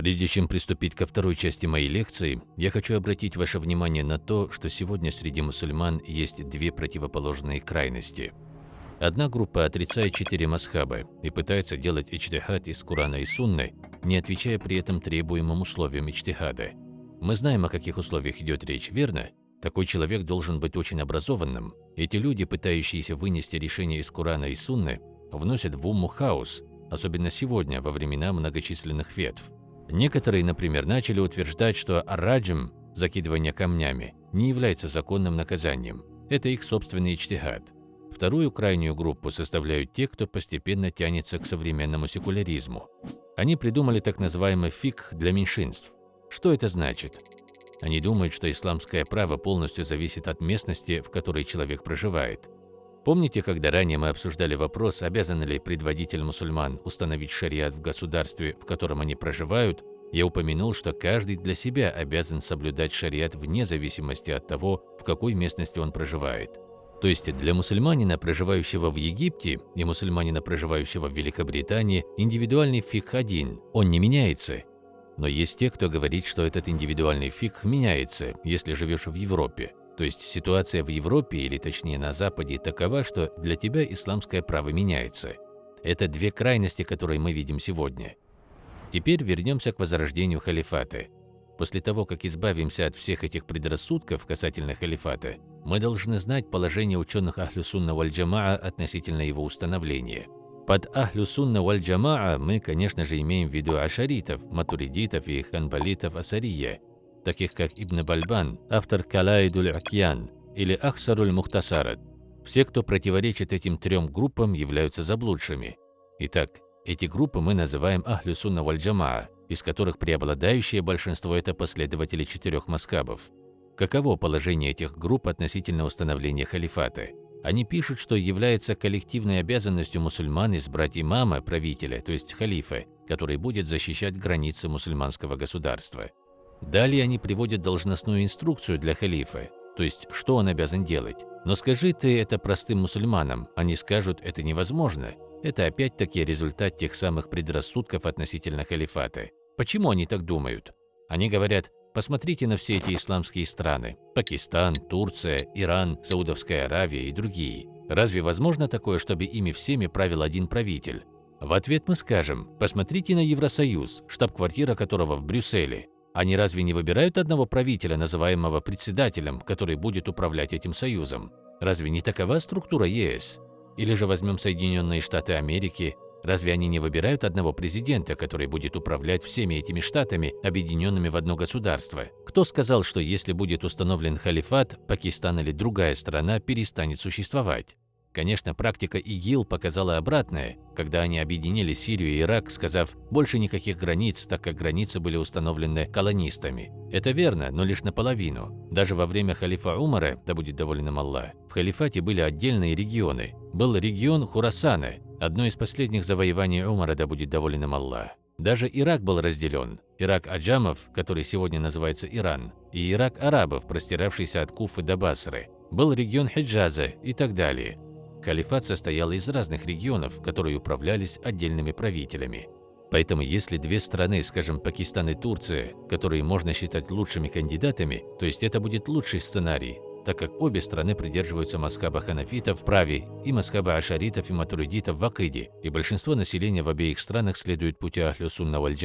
Прежде чем приступить ко второй части моей лекции, я хочу обратить ваше внимание на то, что сегодня среди мусульман есть две противоположные крайности. Одна группа отрицает четыре масхаба и пытается делать ичтихад из Курана и Сунны, не отвечая при этом требуемым условиям ичтихада. Мы знаем, о каких условиях идет речь, верно? Такой человек должен быть очень образованным. Эти люди, пытающиеся вынести решение из Курана и Сунны, вносят в уму хаос, особенно сегодня, во времена многочисленных ветв. Некоторые, например, начали утверждать, что раджим, закидывание камнями, не является законным наказанием. Это их собственный ичтихад. Вторую крайнюю группу составляют те, кто постепенно тянется к современному секуляризму. Они придумали так называемый фикх для меньшинств. Что это значит? Они думают, что исламское право полностью зависит от местности, в которой человек проживает. Помните, когда ранее мы обсуждали вопрос, обязан ли предводитель мусульман установить шариат в государстве, в котором они проживают, я упомянул, что каждый для себя обязан соблюдать шариат вне зависимости от того, в какой местности он проживает. То есть для мусульманина, проживающего в Египте, и мусульманина, проживающего в Великобритании, индивидуальный фикх один, он не меняется. Но есть те, кто говорит, что этот индивидуальный фикх меняется, если живешь в Европе. То есть ситуация в Европе, или точнее на Западе, такова, что для тебя исламское право меняется. Это две крайности, которые мы видим сегодня. Теперь вернемся к возрождению халифата. После того, как избавимся от всех этих предрассудков касательно халифата, мы должны знать положение ученых Ахлю Сунна Валь Джамаа относительно его установления. Под Ахлю Сунна Валь Джамаа мы, конечно же, имеем в виду ашаритов, матуридитов и ханбалитов Асария, таких как Ибн Бальбан, автор Калаидуль Акьян или Ахсаруль Мухтасарат. Все, кто противоречит этим трем группам, являются заблудшими. Итак, эти группы мы называем Ахлю Сунна из которых преобладающее большинство – это последователи четырех маскабов. Каково положение этих групп относительно установления халифата? Они пишут, что является коллективной обязанностью мусульман избрать имама, правителя, то есть халифа, который будет защищать границы мусульманского государства. Далее они приводят должностную инструкцию для халифа, то есть что он обязан делать. Но скажи ты это простым мусульманам, они скажут, это невозможно. Это опять-таки результат тех самых предрассудков относительно халифата. Почему они так думают? Они говорят, посмотрите на все эти исламские страны – Пакистан, Турция, Иран, Саудовская Аравия и другие. Разве возможно такое, чтобы ими всеми правил один правитель? В ответ мы скажем, посмотрите на Евросоюз, штаб-квартира которого в Брюсселе. Они разве не выбирают одного правителя, называемого председателем, который будет управлять этим союзом? Разве не такова структура ЕС? Или же возьмем Соединенные Штаты Америки, разве они не выбирают одного президента, который будет управлять всеми этими штатами, объединенными в одно государство? Кто сказал, что если будет установлен халифат, Пакистан или другая страна перестанет существовать? Конечно, практика ИГИЛ показала обратное, когда они объединили Сирию и Ирак, сказав «больше никаких границ», так как границы были установлены колонистами. Это верно, но лишь наполовину. Даже во время халифа Умара, да будет доволен им Аллах, в халифате были отдельные регионы. Был регион Хурасана, одно из последних завоеваний Умара, да будет доволен им Аллах. Даже Ирак был разделен. Ирак Аджамов, который сегодня называется Иран, и Ирак арабов, простиравшийся от Куфы до Басры. Был регион Хиджаза и так далее. Халифат состоял из разных регионов, которые управлялись отдельными правителями. Поэтому если две страны, скажем, Пакистан и Турция, которые можно считать лучшими кандидатами, то есть это будет лучший сценарий, так как обе страны придерживаются маскаба ханафитов в праве и маскаба ашаритов и матуридитов в акиде, и большинство населения в обеих странах следует пути Ахлю Сунна валь.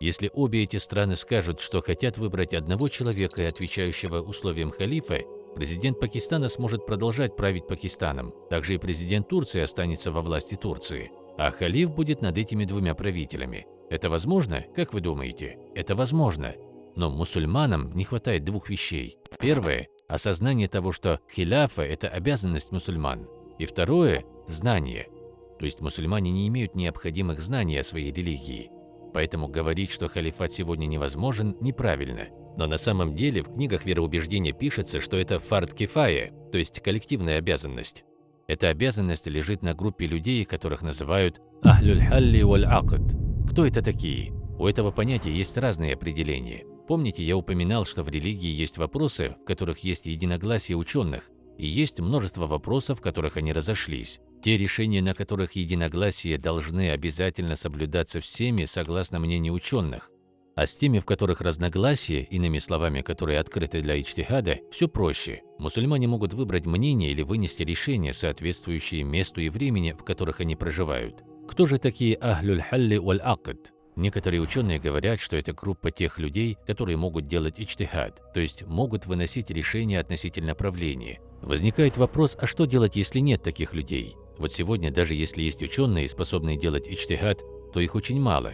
Если обе эти страны скажут, что хотят выбрать одного человека, отвечающего условиям халифа, Президент Пакистана сможет продолжать править Пакистаном. Также и президент Турции останется во власти Турции. А халиф будет над этими двумя правителями. Это возможно? Как вы думаете? Это возможно. Но мусульманам не хватает двух вещей. Первое – осознание того, что хиляфа – это обязанность мусульман. И второе – знание. То есть мусульмане не имеют необходимых знаний о своей религии. Поэтому говорить, что халифат сегодня невозможен, неправильно. Но на самом деле в книгах вероубеждения пишется, что это фард кифая, то есть коллективная обязанность. Эта обязанность лежит на группе людей, которых называют «ахлюль халли валь акд». Кто это такие? У этого понятия есть разные определения. Помните, я упоминал, что в религии есть вопросы, в которых есть единогласие ученых, и есть множество вопросов, в которых они разошлись. Те решения, на которых единогласие должны обязательно соблюдаться всеми, согласно мнению ученых. А с теми, в которых разногласия, иными словами, которые открыты для ичтихада, все проще. Мусульмане могут выбрать мнение или вынести решение, соответствующее месту и времени, в которых они проживают. Кто же такие ахлюль халли валь акд? Некоторые ученые говорят, что это группа тех людей, которые могут делать ичтихад, то есть могут выносить решения относительно правления. Возникает вопрос, а что делать, если нет таких людей? Вот сегодня, даже если есть ученые, способные делать ичтихад, то их очень мало.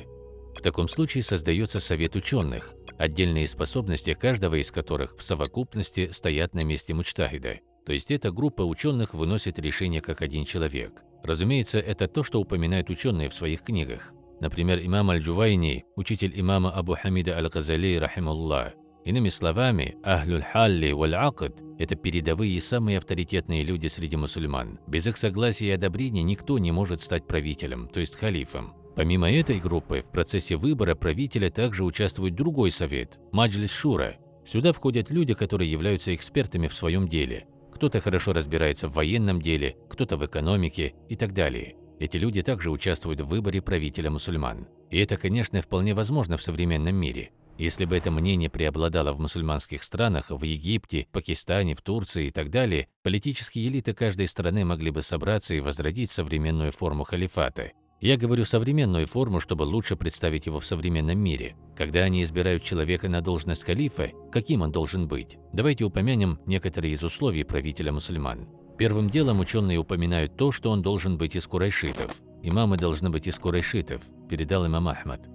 В таком случае создается совет ученых, отдельные способности каждого из которых в совокупности стоят на месте мучтахида. То есть эта группа ученых выносит решение как один человек. Разумеется, это то, что упоминают ученые в своих книгах. Например, имам Аль-Джувайни, учитель имама Абу Хамида Аль-Газали, рахимуллах. Иными словами, Ахлюль Халли валь Акд – это передовые и самые авторитетные люди среди мусульман. Без их согласия и одобрения никто не может стать правителем, то есть халифом. Помимо этой группы, в процессе выбора правителя также участвует другой совет – Маджлис Шура. Сюда входят люди, которые являются экспертами в своем деле. Кто-то хорошо разбирается в военном деле, кто-то в экономике и так далее. Эти люди также участвуют в выборе правителя мусульман. И это, конечно, вполне возможно в современном мире. Если бы это мнение преобладало в мусульманских странах, в Египте, Пакистане, в Турции и так далее, политические элиты каждой страны могли бы собраться и возродить современную форму халифата. Я говорю современную форму, чтобы лучше представить его в современном мире. Когда они избирают человека на должность халифа, каким он должен быть? Давайте упомянем некоторые из условий правителя мусульман. Первым делом ученые упоминают то, что он должен быть из курайшитов. Имамы должны быть из курайшитов, передал имам Ахмад.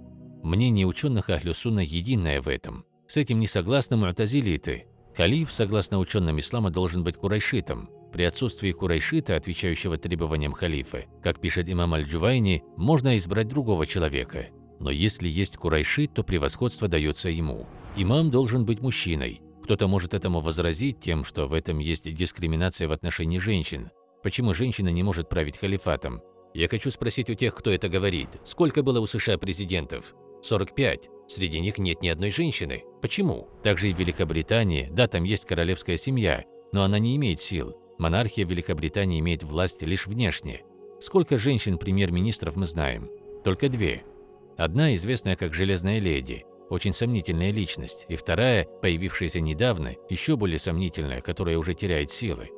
Мнение ученых Ахлю Сунна единое в этом. С этим не согласны му'тазилиты. Халиф, согласно ученым ислама, должен быть курайшитом. При отсутствии курайшита, отвечающего требованиям халифа, как пишет имам Аль-Джувайни, можно избрать другого человека. Но если есть курайшит, то превосходство дается ему. Имам должен быть мужчиной, кто-то может этому возразить тем, что в этом есть дискриминация в отношении женщин. Почему женщина не может править халифатом? Я хочу спросить у тех, кто это говорит. Сколько было у США президентов? 45. Среди них нет ни одной женщины. Почему? Также и в Великобритании, да, там есть королевская семья, но она не имеет сил. Монархия Великобритании имеет власть лишь внешне. Сколько женщин-премьер-министров мы знаем? Только две. Одна известная как Железная леди, очень сомнительная личность, и вторая, появившаяся недавно, еще более сомнительная, которая уже теряет силы.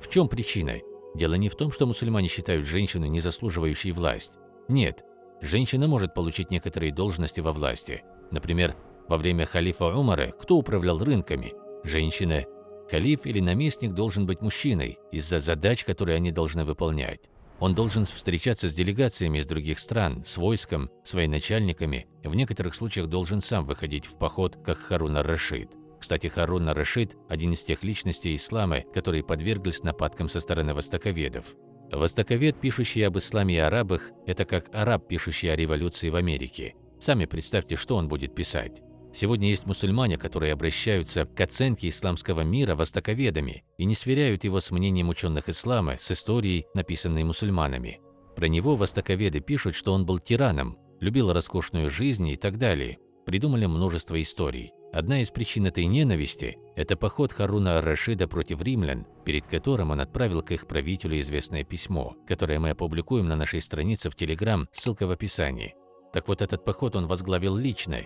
В чем причина? Дело не в том, что мусульмане считают женщину не заслуживающей власть. Нет, женщина может получить некоторые должности во власти. Например, во время халифа Умара кто управлял рынками? Женщина. Халиф или наместник должен быть мужчиной из-за задач, которые они должны выполнять. Он должен встречаться с делегациями из других стран, с войском, с военачальниками, в некоторых случаях должен сам выходить в поход, как Харун ар-Рашид. Кстати, Харун ар-Рашид – один из тех личностей ислама, которые подверглись нападкам со стороны востоковедов. Востоковед, пишущий об исламе и арабах, это как араб, пишущий о революции в Америке. Сами представьте, что он будет писать. Сегодня есть мусульмане, которые обращаются к оценке исламского мира востоковедами и не сверяют его с мнением ученых ислама, с историей, написанной мусульманами. Про него востоковеды пишут, что он был тираном, любил роскошную жизнь и так далее. Придумали множество историй. Одна из причин этой ненависти – это поход Харуна ар-Рашида против римлян, перед которым он отправил к их правителю известное письмо, которое мы опубликуем на нашей странице в Телеграм, ссылка в описании. Так вот, этот поход он возглавил лично,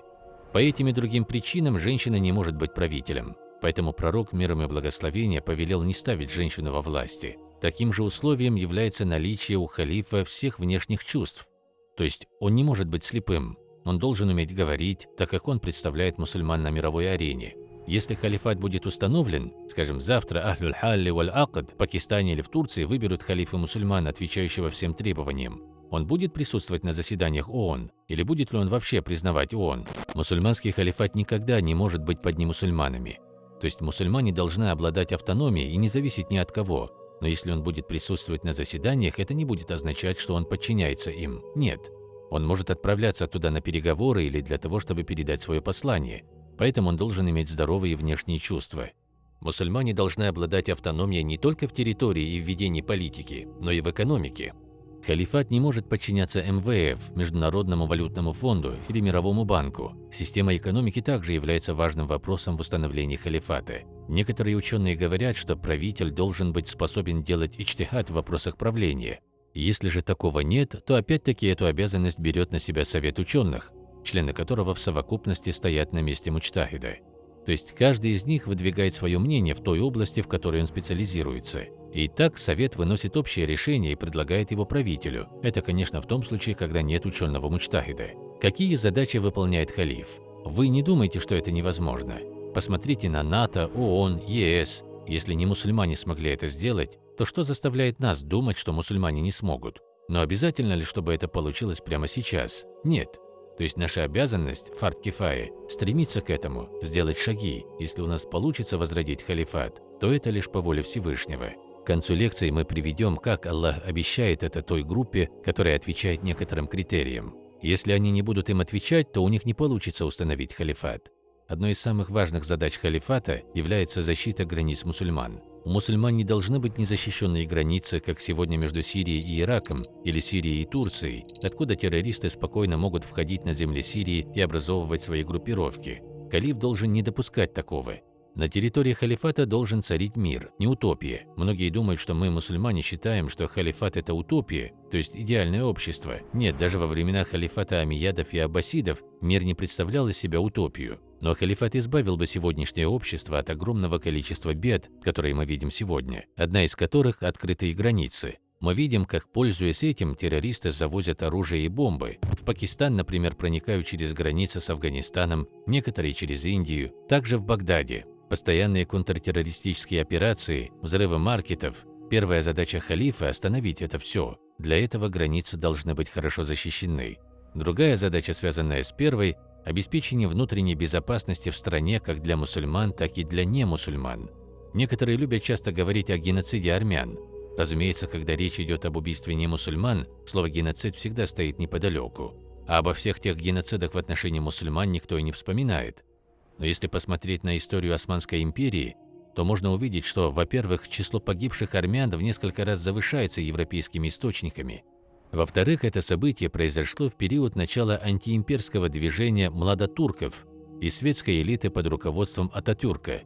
по этим и другим причинам женщина не может быть правителем. Поэтому пророк миром и благословения повелел не ставить женщину во власти. Таким же условием является наличие у халифа всех внешних чувств. То есть он не может быть слепым. Он должен уметь говорить, так как он представляет мусульман на мировой арене. Если халифат будет установлен, скажем, завтра Ахлюль Халли валь Акад в Пакистане или в Турции выберут халифа мусульман, отвечающего всем требованиям, он будет присутствовать на заседаниях ООН? Или будет ли он вообще признавать ООН? Мусульманский халифат никогда не может быть под немусульманами. То есть мусульмане должны обладать автономией и не зависеть ни от кого. Но если он будет присутствовать на заседаниях, это не будет означать, что он подчиняется им. Нет. Он может отправляться туда на переговоры или для того, чтобы передать свое послание. Поэтому он должен иметь здоровые внешние чувства. Мусульмане должны обладать автономией не только в территории и в ведении политики, но и в экономике. Халифат не может подчиняться МВФ, Международному валютному фонду или Мировому банку. Система экономики также является важным вопросом в установлении халифата. Некоторые ученые говорят, что правитель должен быть способен делать ичтихад в вопросах правления. Если же такого нет, то опять-таки эту обязанность берет на себя Совет ученых. члены которого в совокупности стоят на месте мучтахида. То есть каждый из них выдвигает свое мнение в той области, в которой он специализируется. И так Совет выносит общее решение и предлагает его правителю. Это, конечно, в том случае, когда нет ученого мучтахида. Какие задачи выполняет халиф? Вы не думайте, что это невозможно. Посмотрите на НАТО, ООН, ЕС. Если не мусульмане смогли это сделать, то что заставляет нас думать, что мусульмане не смогут? Но обязательно ли, чтобы это получилось прямо сейчас? Нет. То есть наша обязанность, фарт кифаи, стремиться к этому, сделать шаги. Если у нас получится возродить халифат, то это лишь по воле Всевышнего. К концу лекции мы приведем, как Аллах обещает это той группе, которая отвечает некоторым критериям. Если они не будут им отвечать, то у них не получится установить халифат. Одной из самых важных задач халифата является защита границ мусульман. У мусульман не должны быть незащищенные границы, как сегодня между Сирией и Ираком или Сирией и Турцией, откуда террористы спокойно могут входить на земли Сирии и образовывать свои группировки. Калиф должен не допускать такого. На территории халифата должен царить мир, не утопия. Многие думают, что мы, мусульмане, считаем, что халифат – это утопия, то есть идеальное общество. Нет, даже во времена халифата амиядов и аббасидов мир не представлял из себя утопию. Но халифат избавил бы сегодняшнее общество от огромного количества бед, которые мы видим сегодня, одна из которых – открытые границы. Мы видим, как, пользуясь этим, террористы завозят оружие и бомбы. В Пакистан, например, проникают через границы с Афганистаном, некоторые через Индию, также в Багдаде. Постоянные контртеррористические операции, взрывы маркетов. Первая задача халифа – остановить это все. Для этого границы должны быть хорошо защищены. Другая задача, связанная с первой – обеспечение внутренней безопасности в стране как для мусульман, так и для немусульман. Некоторые любят часто говорить о геноциде армян. Разумеется, когда речь идет об убийстве немусульман, слово «геноцид» всегда стоит неподалеку. А обо всех тех геноцидах в отношении мусульман никто и не вспоминает. Но если посмотреть на историю Османской империи, то можно увидеть, что, во-первых, число погибших армян в несколько раз завышается европейскими источниками. Во-вторых, это событие произошло в период начала антиимперского движения младотурков и светской элиты под руководством Ататюрка.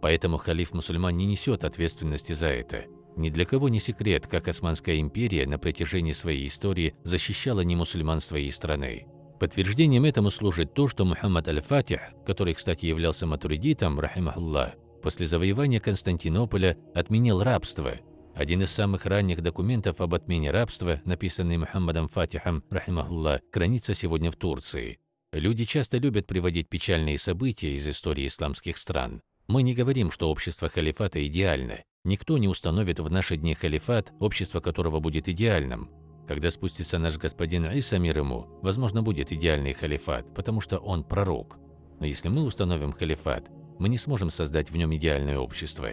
Поэтому халиф-мусульман не несет ответственности за это. Ни для кого не секрет, как Османская империя на протяжении своей истории защищала немусульман своей страны. Подтверждением этому служит то, что Мухаммад аль-Фатих, который, кстати, являлся матуридитом, рахимахуллах, после завоевания Константинополя отменил рабство. Один из самых ранних документов об отмене рабства, написанный Мухаммадом Фатихом, рахимахуллах, хранится сегодня в Турции. Люди часто любят приводить печальные события из истории исламских стран. Мы не говорим, что общество халифата идеально. Никто не установит в наши дни халифат, общество которого будет идеальным. Когда спустится наш господин Иса мир ему, возможно, будет идеальный халифат, потому что он пророк. Но если мы установим халифат, мы не сможем создать в нем идеальное общество.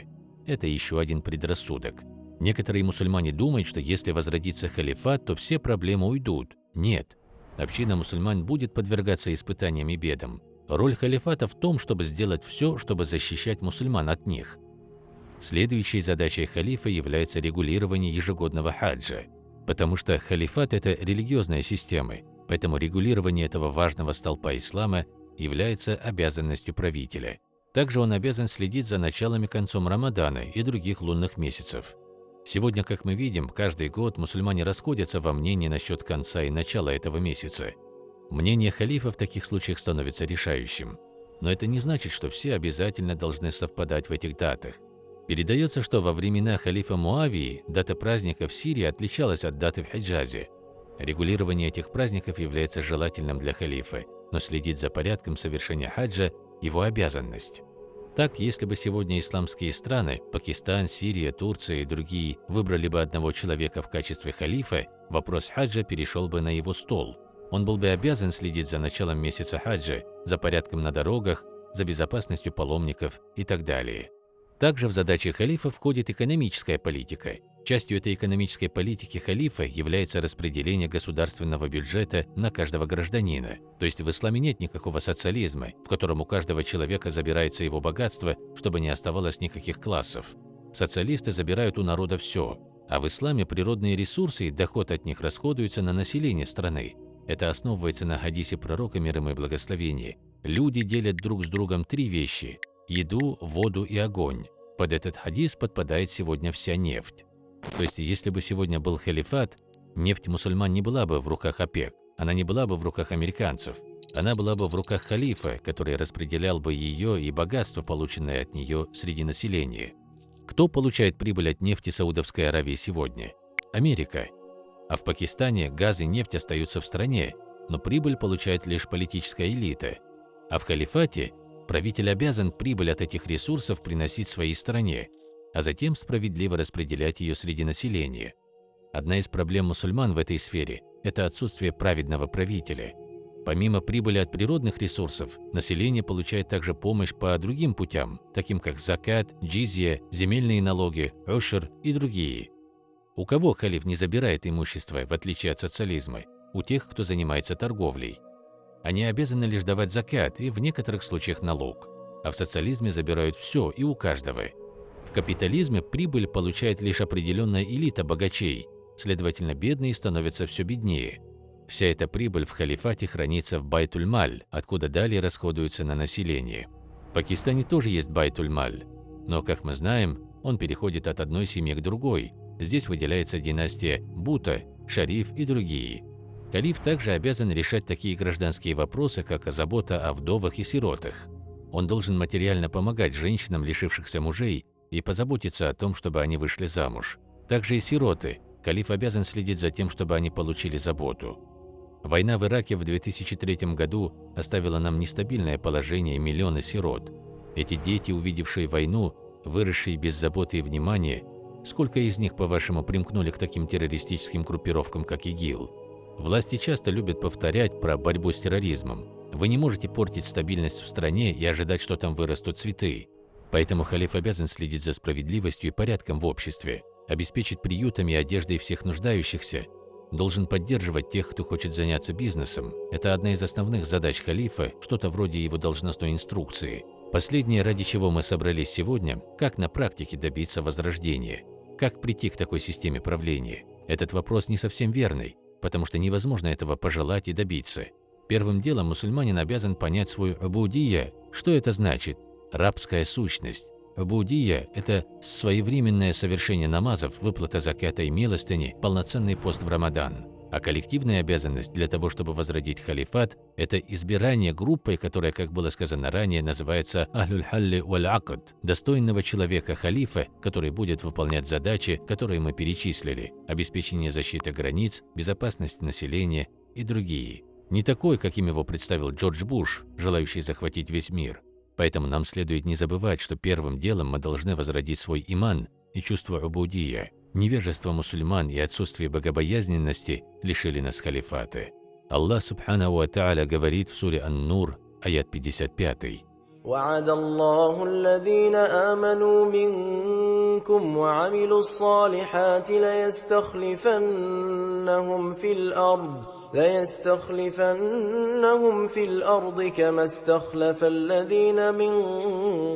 Это еще один предрассудок. Некоторые мусульмане думают, что если возродится халифат, то все проблемы уйдут. Нет. Община мусульман будет подвергаться испытаниям и бедам. Роль халифата в том, чтобы сделать все, чтобы защищать мусульман от них. Следующей задачей халифа является регулирование ежегодного хаджа потому что халифат – это религиозная система, поэтому регулирование этого важного столпа ислама является обязанностью правителя. Также он обязан следить за началом и концом Рамадана и других лунных месяцев. Сегодня, как мы видим, каждый год мусульмане расходятся во мнении насчет конца и начала этого месяца. Мнение халифа в таких случаях становится решающим. Но это не значит, что все обязательно должны совпадать в этих датах. Передается, что во времена халифа Муавии дата праздника в Сирии отличалась от даты в Хиджазе. Регулирование этих праздников является желательным для халифа, но следить за порядком совершения хаджа – его обязанность. Так, если бы сегодня исламские страны – Пакистан, Сирия, Турция и другие – выбрали бы одного человека в качестве халифа, вопрос хаджа перешел бы на его стол. Он был бы обязан следить за началом месяца хаджа, за порядком на дорогах, за безопасностью паломников и так далее. Также в задачи халифа входит экономическая политика. Частью этой экономической политики халифа является распределение государственного бюджета на каждого гражданина. То есть в исламе нет никакого социализма, в котором у каждого человека забирается его богатство, чтобы не оставалось никаких классов. Социалисты забирают у народа все, а в исламе природные ресурсы и доход от них расходуются на население страны. Это основывается на хадисе пророка мир ему и благословение. Люди делят друг с другом три вещи еду, воду и огонь. Под этот хадис подпадает сегодня вся нефть. То есть, если бы сегодня был халифат, нефть мусульман не была бы в руках ОПЕК, она не была бы в руках американцев. она была бы в руках халифа, который распределял бы ее и богатство, полученное от нее среди населения. Кто получает прибыль от нефти Саудовской Аравии сегодня? Америка. А в Пакистане газ и нефть остаются в стране, но прибыль получает лишь политическая элита. А в халифате правитель обязан прибыль от этих ресурсов приносить своей стране, а затем справедливо распределять ее среди населения. Одна из проблем мусульман в этой сфере – это отсутствие праведного правителя. Помимо прибыли от природных ресурсов, население получает также помощь по другим путям, таким как закат, джизья, земельные налоги, ушр и другие. У кого халиф не забирает имущество, в отличие от социализма? У тех, кто занимается торговлей. Они обязаны лишь давать закат и в некоторых случаях налог. А в социализме забирают все и у каждого. В капитализме прибыль получает лишь определенная элита богачей, следовательно, бедные становятся все беднее. Вся эта прибыль в халифате хранится в Байтуль-Маль, откуда далее расходуется на население. В Пакистане тоже есть Байтуль-Маль, но, как мы знаем, он переходит от одной семьи к другой, Здесь выделяется династия Бута, Шариф и другие. Калиф также обязан решать такие гражданские вопросы, как забота о вдовах и сиротах. Он должен материально помогать женщинам, лишившихся мужей, и позаботиться о том, чтобы они вышли замуж. Также и сироты. Калиф обязан следить за тем, чтобы они получили заботу. Война в Ираке в 2003 году оставила нам нестабильное положение миллионы сирот. Эти дети, увидевшие войну, выросшие без заботы и внимания, Сколько из них, по-вашему, примкнули к таким террористическим группировкам, как ИГИЛ? Власти часто любят повторять про борьбу с терроризмом. Вы не можете портить стабильность в стране и ожидать, что там вырастут цветы. Поэтому халиф обязан следить за справедливостью и порядком в обществе, обеспечить приютами и одеждой всех нуждающихся, должен поддерживать тех, кто хочет заняться бизнесом. Это одна из основных задач халифа, что-то вроде его должностной инструкции. Последнее, ради чего мы собрались сегодня, как на практике добиться возрождения. Как прийти к такой системе правления? Этот вопрос не совсем верный, потому что невозможно этого пожелать и добиться. Первым делом мусульманин обязан понять свою абудия. Что это значит? Рабская сущность. Абудия – это своевременное совершение намазов, выплата заката и милостыни, полноценный пост в Рамадан. А коллективная обязанность для того, чтобы возродить халифат, это избирание группой, которая, как было сказано ранее, называется «Ахлюль халли валь акад» – достойного человека-халифа, который будет выполнять задачи, которые мы перечислили – обеспечение защиты границ, безопасность населения и другие. Не такой, каким его представил Джордж Буш, желающий захватить весь мир. Поэтому нам следует не забывать, что первым делом мы должны возродить свой иман и чувство убудия – Невежество мусульман и отсутствие богобоязненности лишили нас халифата. Аллах Субханаху Ва Та'аля говорит в суре Ан-Нур, аят 55. وعد الله الذين آمنوا منكم وعملوا الصالحات ليستخلفنهم في الأرض ليستخلفنهم في الأرض كما استخلف الذين من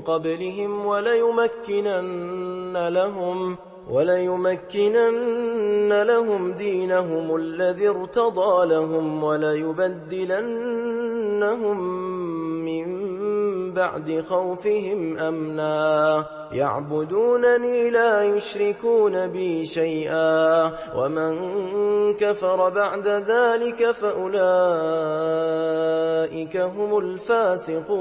قبلهم وليمكنن لهم وليمكنن لهم دينهم الذي ارتضى لهم وليبدلنهم من بعد خوفهم أمنا. يعبدونني لا يشركون بي شيئا. ومن كفر بعد ذلك فأولئك هم الفاسقون.